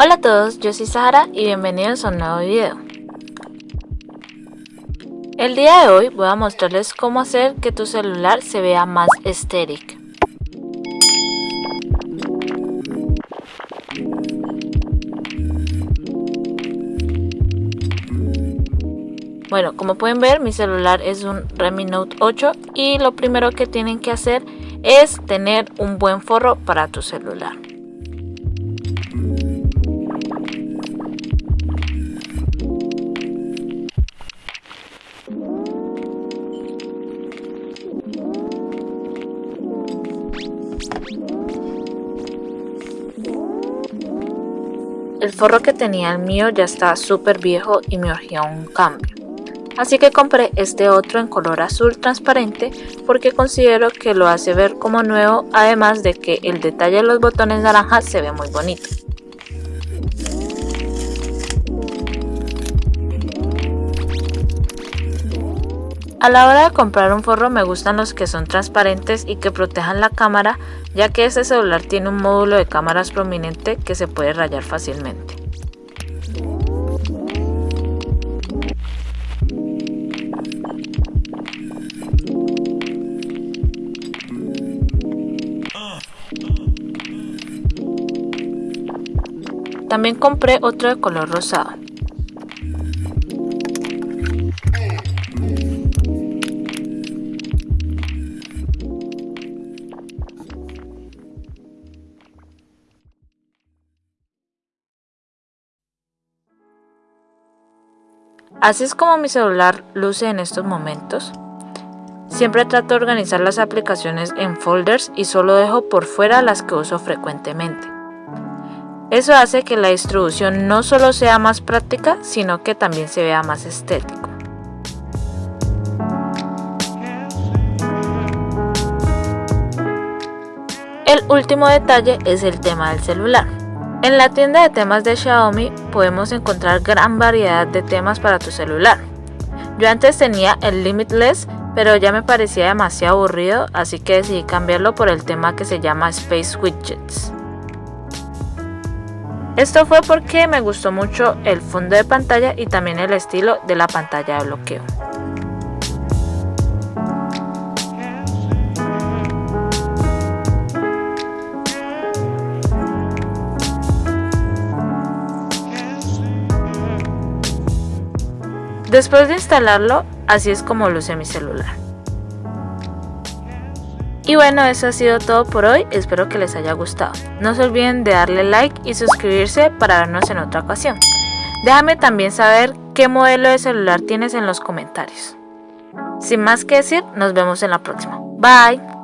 Hola a todos, yo soy Sahara y bienvenidos a un nuevo video. El día de hoy voy a mostrarles cómo hacer que tu celular se vea más estéril. Bueno, como pueden ver mi celular es un Redmi Note 8 y lo primero que tienen que hacer es tener un buen forro para tu celular. El forro que tenía el mío ya estaba súper viejo y me urgía un cambio. Así que compré este otro en color azul transparente porque considero que lo hace ver como nuevo además de que el detalle de los botones naranjas se ve muy bonito. A la hora de comprar un forro me gustan los que son transparentes y que protejan la cámara ya que este celular tiene un módulo de cámaras prominente que se puede rayar fácilmente. También compré otro de color rosado. Así es como mi celular luce en estos momentos. Siempre trato de organizar las aplicaciones en folders y solo dejo por fuera las que uso frecuentemente. Eso hace que la distribución no solo sea más práctica, sino que también se vea más estético. El último detalle es el tema del celular. En la tienda de temas de Xiaomi podemos encontrar gran variedad de temas para tu celular. Yo antes tenía el Limitless, pero ya me parecía demasiado aburrido, así que decidí cambiarlo por el tema que se llama Space Widgets. Esto fue porque me gustó mucho el fondo de pantalla y también el estilo de la pantalla de bloqueo. Después de instalarlo, así es como luce mi celular. Y bueno, eso ha sido todo por hoy, espero que les haya gustado. No se olviden de darle like y suscribirse para vernos en otra ocasión. Déjame también saber qué modelo de celular tienes en los comentarios. Sin más que decir, nos vemos en la próxima. Bye.